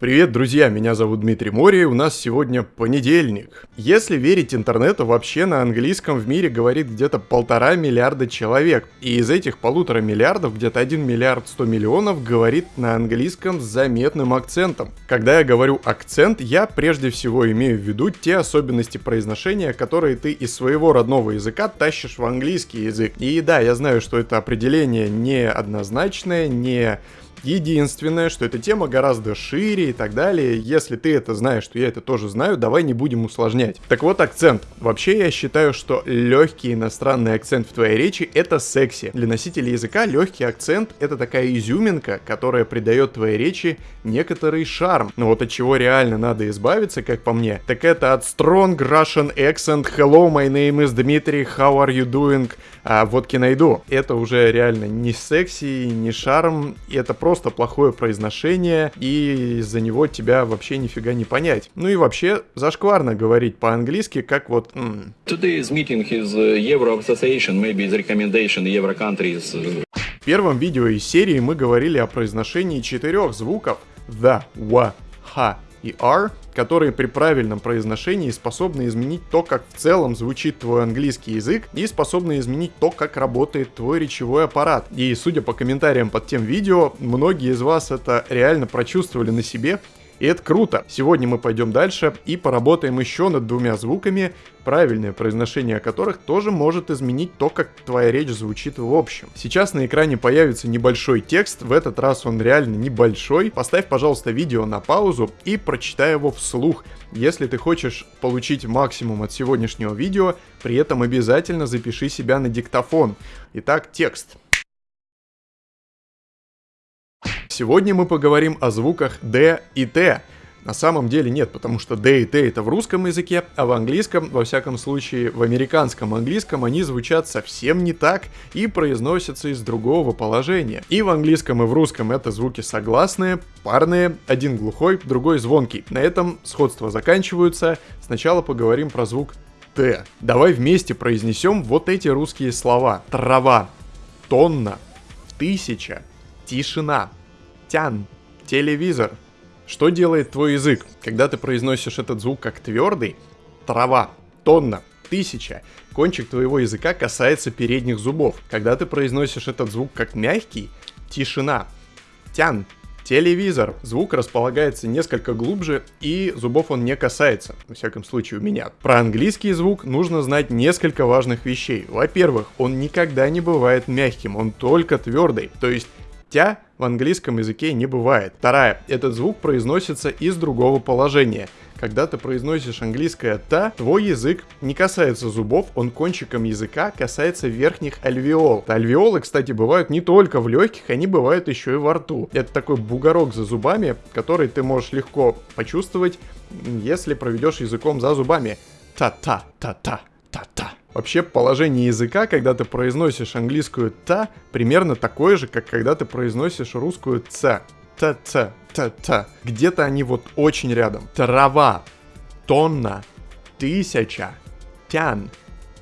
Привет, друзья, меня зовут Дмитрий Мори, у нас сегодня понедельник. Если верить интернету, вообще на английском в мире говорит где-то полтора миллиарда человек, и из этих полутора миллиардов где-то 1 миллиард 100 миллионов говорит на английском с заметным акцентом. Когда я говорю акцент, я прежде всего имею в виду те особенности произношения, которые ты из своего родного языка тащишь в английский язык. И да, я знаю, что это определение неоднозначное, не Единственное, что эта тема гораздо шире и так далее. Если ты это знаешь, что я это тоже знаю, давай не будем усложнять. Так вот, акцент. Вообще, я считаю, что легкий иностранный акцент в твоей речи — это секси. Для носителя языка легкий акцент — это такая изюминка, которая придает твоей речи некоторый шарм. Но вот от чего реально надо избавиться, как по мне, так это от strong Russian accent «Hello, my name is Dmitry, how are you doing?» А водки найду. Это уже реально не секси, не шарм, это просто плохое произношение, и из-за него тебя вообще нифига не понять. Ну и вообще, зашкварно говорить по-английски, как вот... М- Today's meeting is Euro Association, maybe the recommendation Euro countries. В первом видео из серии мы говорили о произношении четырех звуков the, wa, ha и r, которые при правильном произношении способны изменить то, как в целом звучит твой английский язык, и способны изменить то, как работает твой речевой аппарат. И судя по комментариям под тем видео, многие из вас это реально прочувствовали на себе, и это круто. Сегодня мы пойдем дальше и поработаем еще над двумя звуками, правильное произношение которых тоже может изменить то, как твоя речь звучит в общем. Сейчас на экране появится небольшой текст, в этот раз он реально небольшой. Поставь, пожалуйста, видео на паузу и прочитай его вслух. Если ты хочешь получить максимум от сегодняшнего видео, при этом обязательно запиши себя на диктофон. Итак, текст. Сегодня мы поговорим о звуках D и T. На самом деле нет, потому что D и T это в русском языке, а в английском, во всяком случае в американском английском, они звучат совсем не так и произносятся из другого положения. И в английском, и в русском это звуки согласные, парные, один глухой, другой звонкий. На этом сходства заканчиваются. Сначала поговорим про звук Т. Давай вместе произнесем вот эти русские слова. Трава, тонна, тысяча, тишина, тян, телевизор. Что делает твой язык, когда ты произносишь этот звук как твердый? Трава, тонна, тысяча. Кончик твоего языка касается передних зубов. Когда ты произносишь этот звук как мягкий, тишина, тян, телевизор. Звук располагается несколько глубже и зубов он не касается, во всяком случае у меня. Про английский звук нужно знать несколько важных вещей. Во-первых, он никогда не бывает мягким, он только твердый. То есть тя в английском языке не бывает. Вторая. Этот звук произносится из другого положения. Когда ты произносишь английское «та», твой язык не касается зубов, он кончиком языка касается верхних альвеол. Альвеолы, кстати, бывают не только в легких, они бывают еще и во рту. Это такой бугорок за зубами, который ты можешь легко почувствовать, если проведешь языком за зубами. Та-та, та-та, та-та. Вообще положение языка, когда ты произносишь английскую «та», примерно такое же, как когда ты произносишь русскую «ц». Т-ц, т-т. Где-то они вот очень рядом. Трава, тонна, тысяча, тян,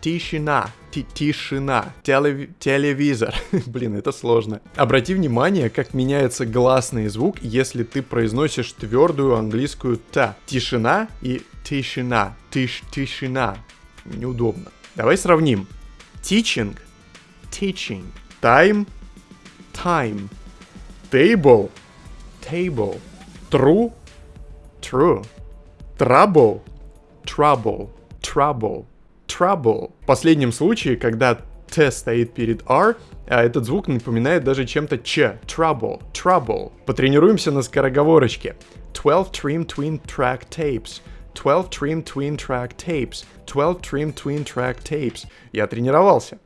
тишина, тишина, телеви телевизор. Блин, это сложно. Обрати внимание, как меняется гласный звук, если ты произносишь твердую английскую «т». Тишина и тишина, тиш, тишина. Неудобно. Давай сравним. Teaching, teaching. Time, time. Table, table. True, true. Trouble, trouble, trouble, trouble. В последнем случае, когда Т стоит перед R, а этот звук напоминает даже чем-то Ч. Trouble, trouble. Потренируемся на скороговорочке. 12 trim twin track tapes. 12 trim twin track tapes. 12 trim twin track tapes. Я тренировался.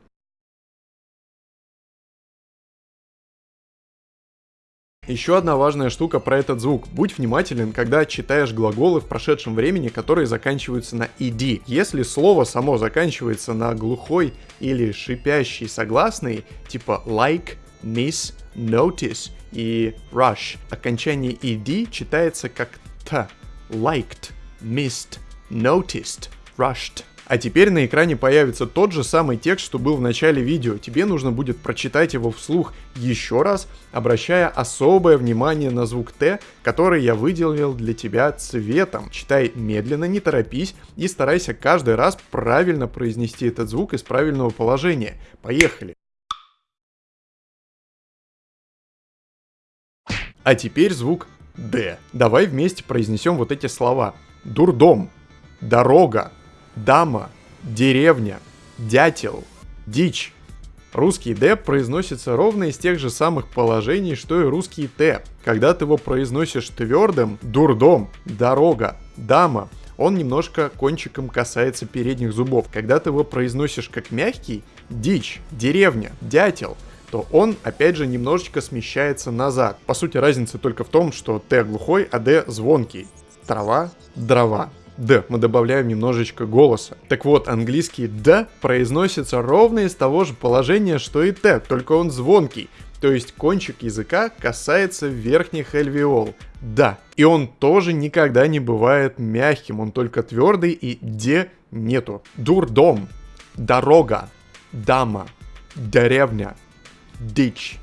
Еще одна важная штука про этот звук. Будь внимателен, когда читаешь глаголы в прошедшем времени, которые заканчиваются на ed. Если слово само заканчивается на глухой или шипящий согласный, типа like, miss, notice и rush, окончание ed читается как т. Liked, missed, noticed, rushed. А теперь на экране появится тот же самый текст, что был в начале видео. Тебе нужно будет прочитать его вслух еще раз, обращая особое внимание на звук Т, который я выделил для тебя цветом. Читай медленно, не торопись и старайся каждый раз правильно произнести этот звук из правильного положения. Поехали! А теперь звук Д. Давай вместе произнесем вот эти слова. Дурдом, дорога, дама, деревня, дятел, дичь. Русский «д» произносится ровно из тех же самых положений, что и русский «т». Когда ты его произносишь твердым, дурдом, дорога, дама, он немножко кончиком касается передних зубов. Когда ты его произносишь как мягкий, дичь, деревня, дятел, то он, опять же, немножечко смещается назад. По сути, разница только в том, что Т глухой, а Д звонкий. Трава, дрова. Д мы добавляем немножечко голоса. Так вот, английский Д произносится ровно из того же положения, что и Т, только он звонкий. То есть кончик языка касается верхних альвеол. Да. И он тоже никогда не бывает мягким, он только твердый и де нету. Дурдом, дорога, дама, деревня, дичь,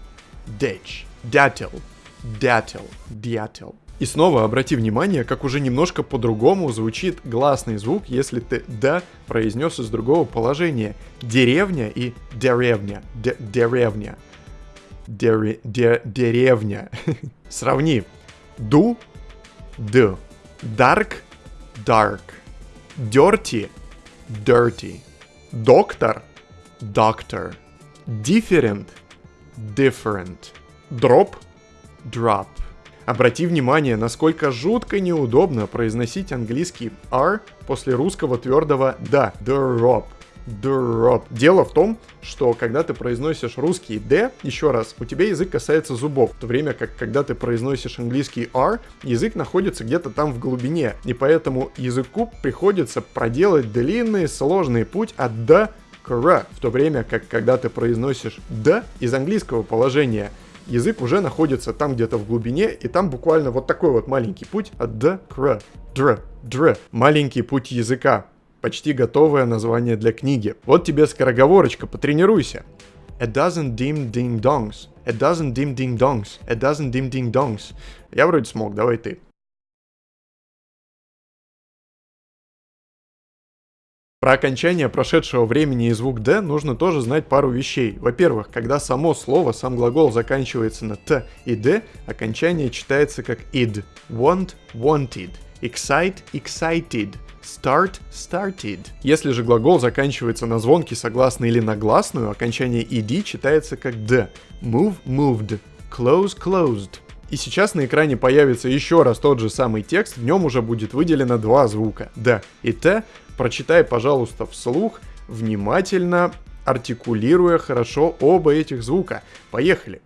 дичь, дятел, дятел, дятел. И снова обрати внимание, как уже немножко по-другому звучит гласный звук, если ты «да» произнес из другого положения. Деревня и деревня. Деревня. Дере де деревня. Сравни. Ду, д. Dark, dark. Dirty, dirty. Доктор, doctor. Different, different. Drop, drop. Обрати внимание, насколько жутко неудобно произносить английский R после русского твердого «да». Drop. Drop. Дело в том, что когда ты произносишь русский D, еще раз, у тебя язык касается зубов, в то время как когда ты произносишь английский R, язык находится где-то там в глубине, и поэтому языку приходится проделать длинный сложный путь от D к R, в то время как когда ты произносишь D из английского положения – язык уже находится там где-то в глубине, и там буквально вот такой вот маленький путь от д к р, др, др. Маленький путь языка. Почти готовое название для книги. Вот тебе скороговорочка, потренируйся. A dozen dim ding dongs. A dozen dim ding dongs. A dozen dim ding dongs. Я вроде смог, давай ты. Про окончание прошедшего времени и звук «д» нужно тоже знать пару вещей. Во-первых, когда само слово, сам глагол заканчивается на «т» и «д», окончание читается как «id», «want» — «wanted», «excite» — «excited», start started. Если же глагол заканчивается на звонкий согласный или на гласную, окончание ed читается как d. Move moved. Close closed. И сейчас на экране появится еще раз тот же самый текст, в нем уже будет выделено два звука d и t, Прочитай, пожалуйста, вслух, внимательно, артикулируя хорошо оба этих звука. Поехали!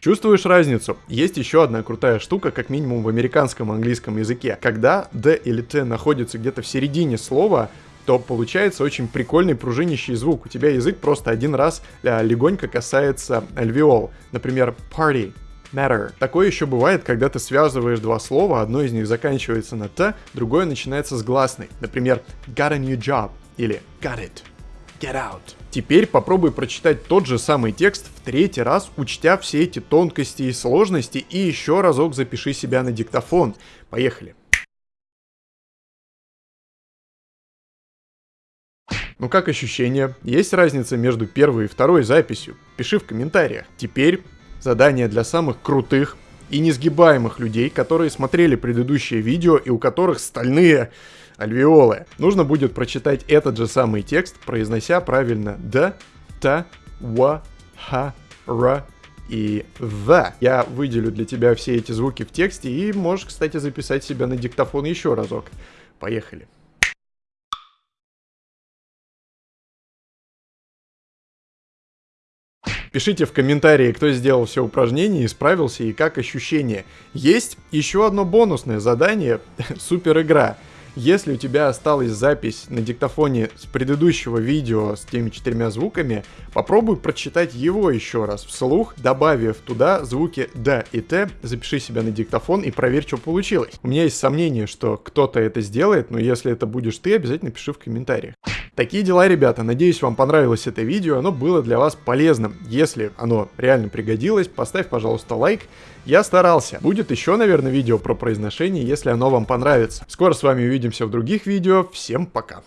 Чувствуешь разницу? Есть еще одна крутая штука, как минимум в американском английском языке. Когда D или T находится где-то в середине слова, то получается очень прикольный пружинящий звук. У тебя язык просто один раз а, легонько касается альвеол. Например, party, matter. Такое еще бывает, когда ты связываешь два слова, одно из них заканчивается на т, другое начинается с гласной. Например, got a new job или got it. Get out. Теперь попробуй прочитать тот же самый текст в третий раз, учтя все эти тонкости и сложности, и еще разок запиши себя на диктофон. Поехали. Ну как ощущения? Есть разница между первой и второй записью? Пиши в комментариях. Теперь Задание для самых крутых и несгибаемых людей, которые смотрели предыдущее видео и у которых стальные альвеолы. Нужно будет прочитать этот же самый текст, произнося правильно «да», «та», «ва», «ха», «ра», и «the». Я выделю для тебя все эти звуки в тексте и можешь, кстати, записать себя на диктофон еще разок. Поехали. Пишите в комментарии, кто сделал все упражнения, исправился и как ощущения. Есть еще одно бонусное задание, супер игра. Если у тебя осталась запись на диктофоне с предыдущего видео с теми четырьмя звуками, попробуй прочитать его еще раз вслух, добавив туда звуки «да» и «т», запиши себя на диктофон и проверь, что получилось. У меня есть сомнение, что кто-то это сделает, но если это будешь ты, обязательно пиши в комментариях. Такие дела, ребята. Надеюсь, вам понравилось это видео, оно было для вас полезным. Если оно реально пригодилось, поставь, пожалуйста, лайк. Я старался. Будет еще, наверное, видео про произношение, если оно вам понравится. Скоро с вами увидимся в других видео. Всем пока.